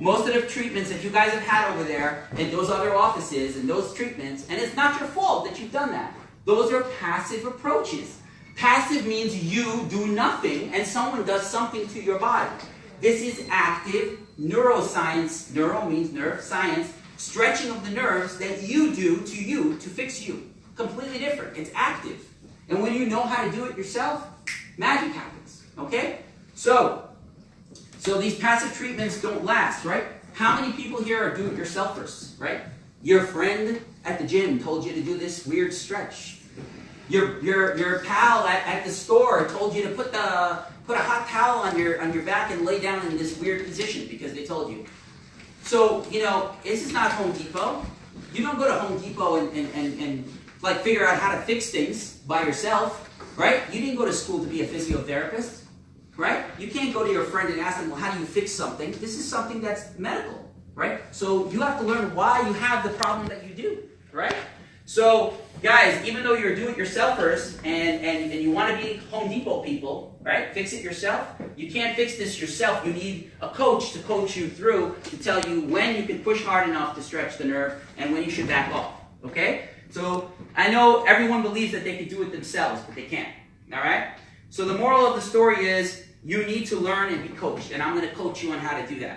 most of the treatments that you guys have had over there in those other offices and those treatments, and it's not your fault that you've done that. Those are passive approaches. Passive means you do nothing and someone does something to your body. This is active neuroscience. Neuro means nerve, science, stretching of the nerves that you do to you to fix you. Completely different. It's active. And when you know how to do it yourself, magic happens. Okay? So, so these passive treatments don't last, right? How many people here are do-it-yourselfers, right? Your friend at the gym told you to do this weird stretch. Your, your, your pal at, at the store told you to put, the, put a hot towel on your, on your back and lay down in this weird position because they told you. So, you know, this is not Home Depot. You don't go to Home Depot and, and, and, and like figure out how to fix things by yourself, right? You didn't go to school to be a physiotherapist, right? You can't go to your friend and ask them, well, how do you fix something? This is something that's medical, right? So you have to learn why you have the problem that you do, right? So, guys, even though you're do-it-yourselfers and, and, and you want to be Home Depot people, right? Fix it yourself. You can't fix this yourself. You need a coach to coach you through to tell you when you can push hard enough to stretch the nerve and when you should back off, okay? So, I know everyone believes that they can do it themselves, but they can't, all right? So the moral of the story is you need to learn and be coached, and I'm going to coach you on how to do that.